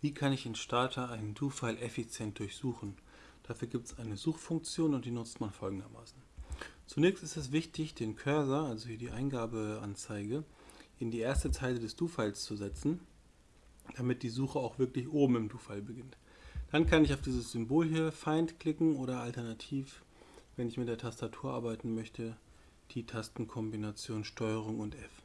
Wie kann ich in Starter einen Do-File effizient durchsuchen? Dafür gibt es eine Suchfunktion und die nutzt man folgendermaßen. Zunächst ist es wichtig, den Cursor, also hier die Eingabeanzeige, in die erste Zeile des Do-Files zu setzen, damit die Suche auch wirklich oben im Do-File beginnt. Dann kann ich auf dieses Symbol hier Find klicken oder alternativ, wenn ich mit der Tastatur arbeiten möchte, die Tastenkombination STRG und F.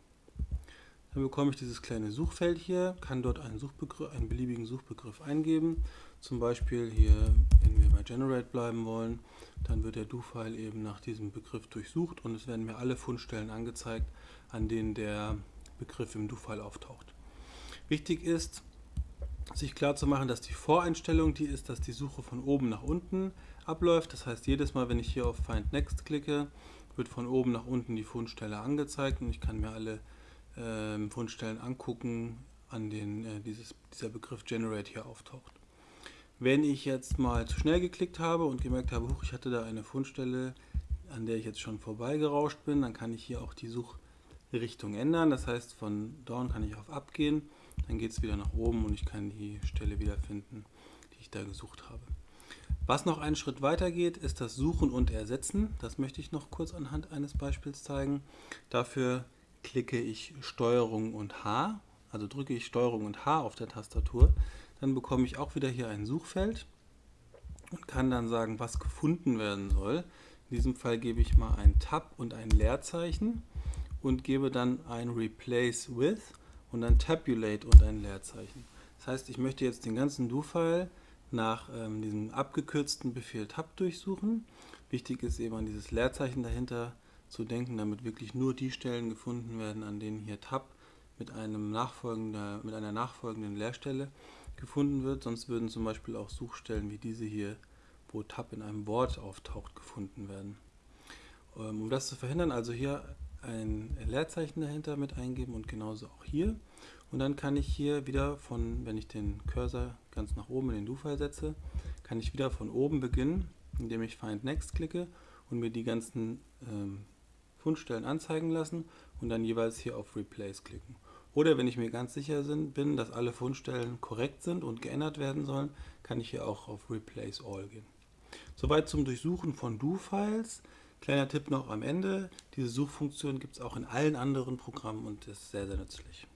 Dann bekomme ich dieses kleine Suchfeld hier, kann dort einen, Suchbegriff, einen beliebigen Suchbegriff eingeben. Zum Beispiel hier, wenn wir bei Generate bleiben wollen, dann wird der Do-File eben nach diesem Begriff durchsucht und es werden mir alle Fundstellen angezeigt, an denen der Begriff im Do-File auftaucht. Wichtig ist, sich klar zu machen, dass die Voreinstellung die ist, dass die Suche von oben nach unten abläuft. Das heißt, jedes Mal, wenn ich hier auf Find Next klicke, wird von oben nach unten die Fundstelle angezeigt und ich kann mir alle äh, Fundstellen angucken, an denen äh, dieses, dieser Begriff Generate hier auftaucht. Wenn ich jetzt mal zu schnell geklickt habe und gemerkt habe, huch, ich hatte da eine Fundstelle, an der ich jetzt schon vorbeigerauscht bin, dann kann ich hier auch die Suchrichtung ändern. Das heißt, von Down kann ich auf Up gehen, dann geht es wieder nach oben und ich kann die Stelle wiederfinden, die ich da gesucht habe. Was noch einen Schritt weiter geht, ist das Suchen und Ersetzen. Das möchte ich noch kurz anhand eines Beispiels zeigen. Dafür klicke ich STRG und H, also drücke ich STRG und H auf der Tastatur, dann bekomme ich auch wieder hier ein Suchfeld und kann dann sagen, was gefunden werden soll. In diesem Fall gebe ich mal ein Tab und ein Leerzeichen und gebe dann ein Replace with und dann Tabulate und ein Leerzeichen. Das heißt, ich möchte jetzt den ganzen Do-File nach ähm, diesem abgekürzten Befehl Tab durchsuchen. Wichtig ist eben an dieses Leerzeichen dahinter zu denken, damit wirklich nur die Stellen gefunden werden, an denen hier Tab mit, einem nachfolgender, mit einer nachfolgenden Leerstelle gefunden wird. Sonst würden zum Beispiel auch Suchstellen wie diese hier, wo Tab in einem Wort auftaucht, gefunden werden. Ähm, um das zu verhindern, also hier ein Leerzeichen dahinter mit eingeben und genauso auch hier. Und dann kann ich hier wieder von, wenn ich den Cursor ganz nach oben in den Do-File setze, kann ich wieder von oben beginnen, indem ich Find Next klicke und mir die ganzen ähm, Fundstellen anzeigen lassen und dann jeweils hier auf Replace klicken. Oder wenn ich mir ganz sicher bin, dass alle Fundstellen korrekt sind und geändert werden sollen, kann ich hier auch auf Replace All gehen. Soweit zum Durchsuchen von Do-Files. Kleiner Tipp noch am Ende, diese Suchfunktion gibt es auch in allen anderen Programmen und ist sehr, sehr nützlich.